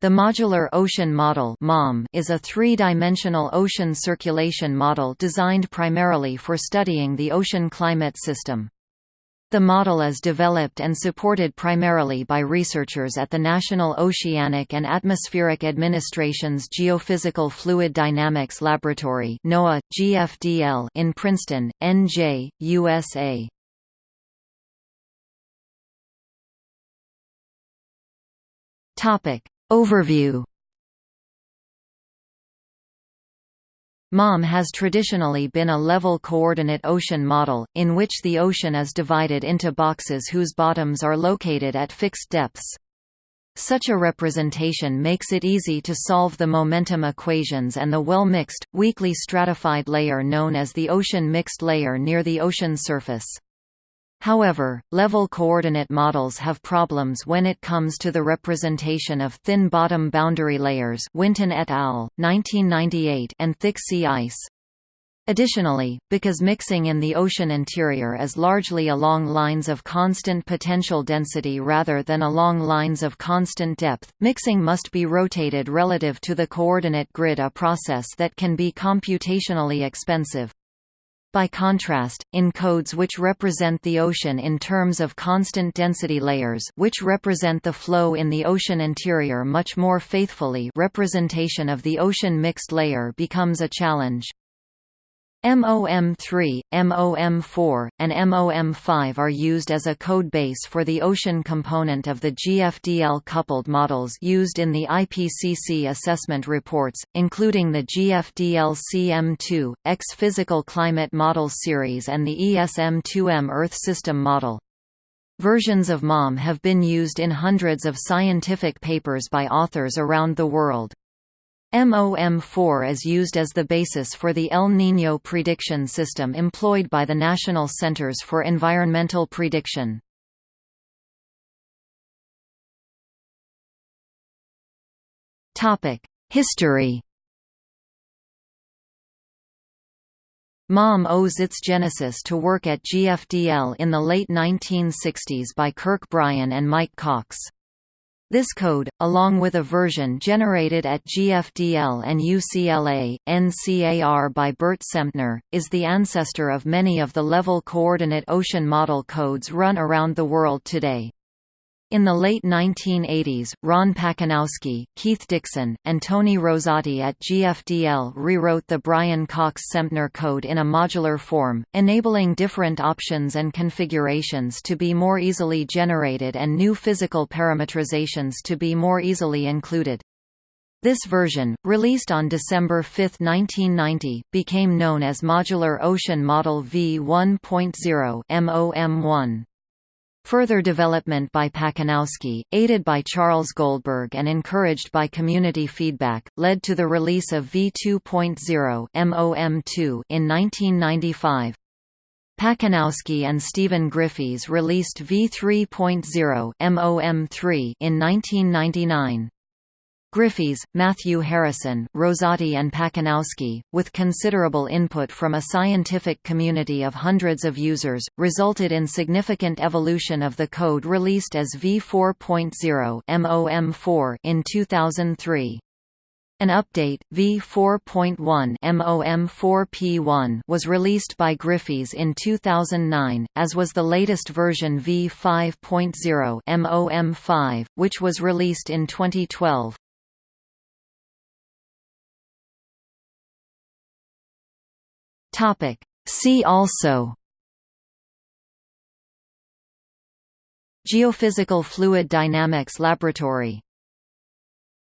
The Modular Ocean Model is a three-dimensional ocean circulation model designed primarily for studying the ocean climate system. The model is developed and supported primarily by researchers at the National Oceanic and Atmospheric Administration's Geophysical Fluid Dynamics Laboratory NOAA, GFDL in Princeton, NJ, USA. Overview MOM has traditionally been a level coordinate ocean model, in which the ocean is divided into boxes whose bottoms are located at fixed depths. Such a representation makes it easy to solve the momentum equations and the well-mixed, weakly stratified layer known as the ocean mixed layer near the ocean surface. However, level coordinate models have problems when it comes to the representation of thin bottom boundary layers Winton et al., 1998 and thick sea ice. Additionally, because mixing in the ocean interior is largely along lines of constant potential density rather than along lines of constant depth, mixing must be rotated relative to the coordinate grid a process that can be computationally expensive. By contrast, in codes which represent the ocean in terms of constant density layers which represent the flow in the ocean interior much more faithfully representation of the ocean mixed layer becomes a challenge. MOM3, MOM4, and MOM5 are used as a code base for the ocean component of the GFDL coupled models used in the IPCC assessment reports, including the GFDL CM2, X Physical Climate Model Series and the ESM2M Earth System Model. Versions of MOM have been used in hundreds of scientific papers by authors around the world. MOM4 is used as the basis for the El Niño prediction system employed by the National Centers for Environmental Prediction. History MOM owes its genesis to work at GFDL in the late 1960s by Kirk Bryan and Mike Cox. This code, along with a version generated at GFDL and UCLA, NCAR by Bert Semtner, is the ancestor of many of the level coordinate ocean model codes run around the world today. In the late 1980s, Ron Pacanowski, Keith Dixon, and Tony Rosati at GFDL rewrote the Bryan Cox-Semtner code in a modular form, enabling different options and configurations to be more easily generated and new physical parametrizations to be more easily included. This version, released on December 5, 1990, became known as Modular Ocean Model V1.0 MOM1. Further development by Pacanowski, aided by Charles Goldberg and encouraged by community feedback, led to the release of V2.0 MOM2 in 1995. Pacanowski and Stephen Griffies released V3.0 MOM3 in 1999. Griffies, Matthew Harrison, Rosati and Pacanowski, with considerable input from a scientific community of hundreds of users, resulted in significant evolution of the code released as v4.0 MOM4 in 2003. An update, v4.1 MOM4P1 was released by Griffies in 2009, as was the latest version v5.0 MOM5, which was released in 2012. Topic. See also Geophysical Fluid Dynamics Laboratory